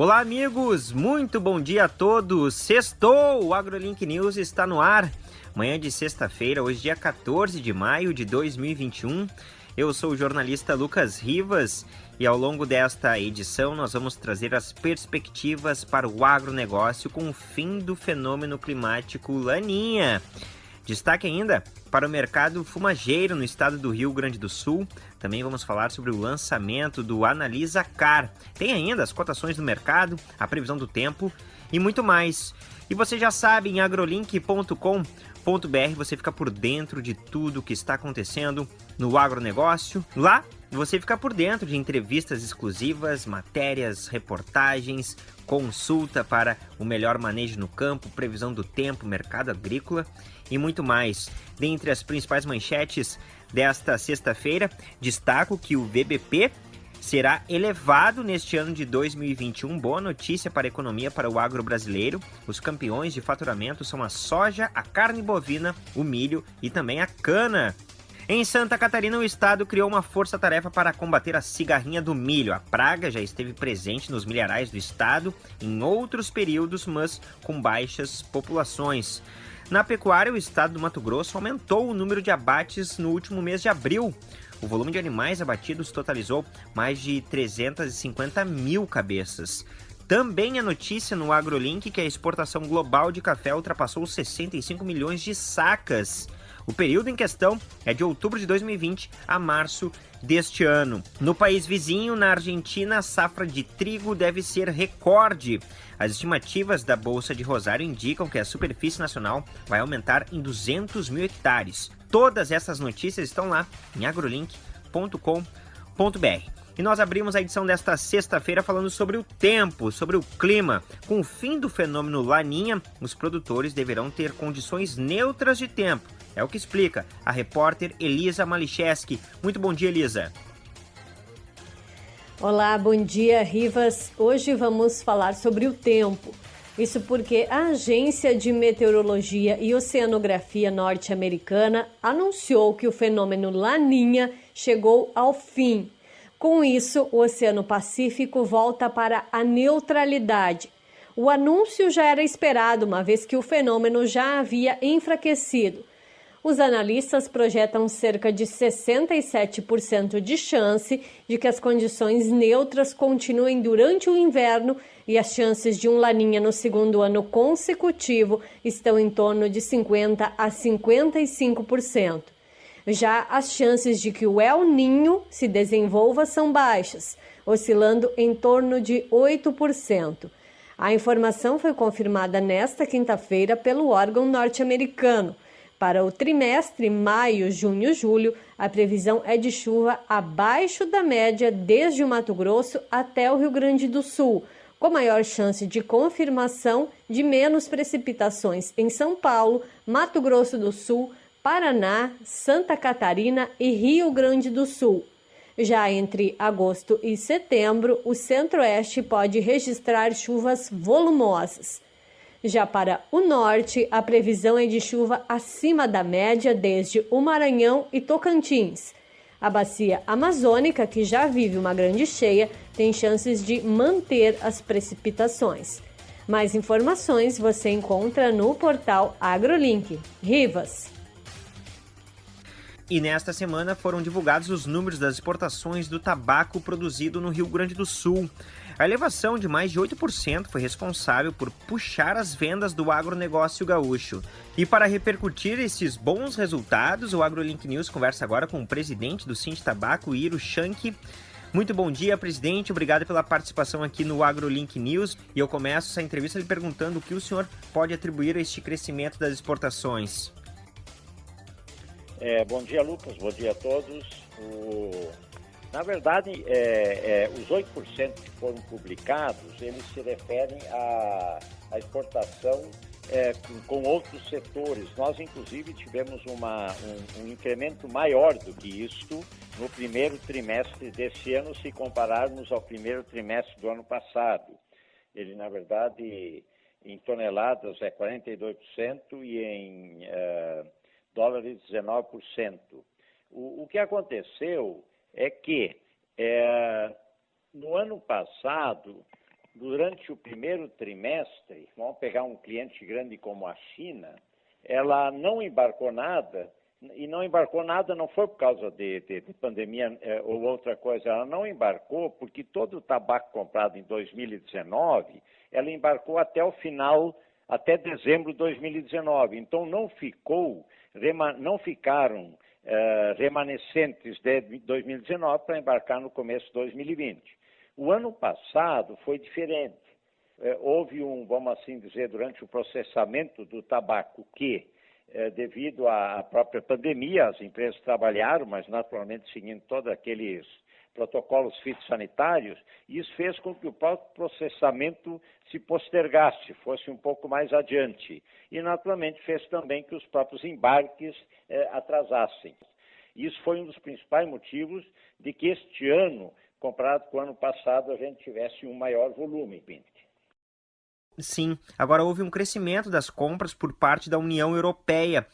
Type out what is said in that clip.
Olá, amigos! Muito bom dia a todos! Sextou! O AgroLink News está no ar. Manhã de sexta-feira, hoje, dia 14 de maio de 2021. Eu sou o jornalista Lucas Rivas e ao longo desta edição nós vamos trazer as perspectivas para o agronegócio com o fim do fenômeno climático Laninha. Destaque ainda para o mercado fumageiro no estado do Rio Grande do Sul. Também vamos falar sobre o lançamento do Analisa Car. Tem ainda as cotações do mercado, a previsão do tempo e muito mais. E você já sabe, em agrolink.com.br você fica por dentro de tudo que está acontecendo no agronegócio. Lá você fica por dentro de entrevistas exclusivas, matérias, reportagens, consulta para o melhor manejo no campo, previsão do tempo, mercado agrícola e muito mais. Dentre as principais manchetes desta sexta-feira, destaco que o VBP será elevado neste ano de 2021. Boa notícia para a economia para o agro brasileiro. Os campeões de faturamento são a soja, a carne bovina, o milho e também a cana. Em Santa Catarina, o estado criou uma força-tarefa para combater a cigarrinha do milho. A praga já esteve presente nos milharais do estado em outros períodos, mas com baixas populações. Na pecuária, o estado do Mato Grosso aumentou o número de abates no último mês de abril. O volume de animais abatidos totalizou mais de 350 mil cabeças. Também a notícia no AgroLink que a exportação global de café ultrapassou 65 milhões de sacas. O período em questão é de outubro de 2020 a março deste ano. No país vizinho, na Argentina, a safra de trigo deve ser recorde. As estimativas da Bolsa de Rosário indicam que a superfície nacional vai aumentar em 200 mil hectares. Todas essas notícias estão lá em agrolink.com.br. E nós abrimos a edição desta sexta-feira falando sobre o tempo, sobre o clima. Com o fim do fenômeno Laninha, os produtores deverão ter condições neutras de tempo. É o que explica a repórter Elisa Malicheski. Muito bom dia, Elisa. Olá, bom dia, Rivas. Hoje vamos falar sobre o tempo. Isso porque a Agência de Meteorologia e Oceanografia norte-americana anunciou que o fenômeno Laninha chegou ao fim com isso, o Oceano Pacífico volta para a neutralidade. O anúncio já era esperado, uma vez que o fenômeno já havia enfraquecido. Os analistas projetam cerca de 67% de chance de que as condições neutras continuem durante o inverno e as chances de um laninha no segundo ano consecutivo estão em torno de 50 a 55%. Já as chances de que o El Ninho se desenvolva são baixas, oscilando em torno de 8%. A informação foi confirmada nesta quinta-feira pelo órgão norte-americano. Para o trimestre maio, junho, julho, a previsão é de chuva abaixo da média desde o Mato Grosso até o Rio Grande do Sul, com maior chance de confirmação de menos precipitações em São Paulo, Mato Grosso do Sul, Paraná, Santa Catarina e Rio Grande do Sul. Já entre agosto e setembro, o centro-oeste pode registrar chuvas volumosas. Já para o norte, a previsão é de chuva acima da média desde o Maranhão e Tocantins. A bacia amazônica, que já vive uma grande cheia, tem chances de manter as precipitações. Mais informações você encontra no portal AgroLink. Rivas. E nesta semana foram divulgados os números das exportações do tabaco produzido no Rio Grande do Sul. A elevação de mais de 8% foi responsável por puxar as vendas do agronegócio gaúcho. E para repercutir esses bons resultados, o AgroLink News conversa agora com o presidente do Cinti Tabaco, Iro Shank. Muito bom dia, presidente. Obrigado pela participação aqui no AgroLink News. E eu começo essa entrevista lhe perguntando o que o senhor pode atribuir a este crescimento das exportações. É, bom dia, Lucas. Bom dia a todos. O... Na verdade, é, é, os 8% que foram publicados, eles se referem à, à exportação é, com, com, outros setores. Nós, inclusive, tivemos uma, um, um, incremento maior do que isto no primeiro trimestre desse ano, se compararmos ao primeiro trimestre do ano passado. Ele, na verdade, em toneladas é 42% e em... Uh, dólares 19%. O, o que aconteceu é que é, no ano passado durante o primeiro trimestre, vamos pegar um cliente grande como a China, ela não embarcou nada, e não embarcou nada não foi por causa de, de, de pandemia eh, ou outra coisa, ela não embarcou porque todo o tabaco comprado em 2019, ela embarcou até o final, até dezembro de 2019. Então não ficou, não ficaram eh, remanescentes de 2019 para embarcar no começo de 2020. O ano passado foi diferente. Eh, houve um, vamos assim dizer, durante o processamento do tabaco que é, devido à própria pandemia, as empresas trabalharam, mas naturalmente seguindo todos aqueles protocolos fitossanitários, e isso fez com que o próprio processamento se postergasse, fosse um pouco mais adiante. E, naturalmente, fez também que os próprios embarques eh, atrasassem. Isso foi um dos principais motivos de que este ano, comparado com o ano passado, a gente tivesse um maior volume. Sim. Agora houve um crescimento das compras por parte da União Europeia.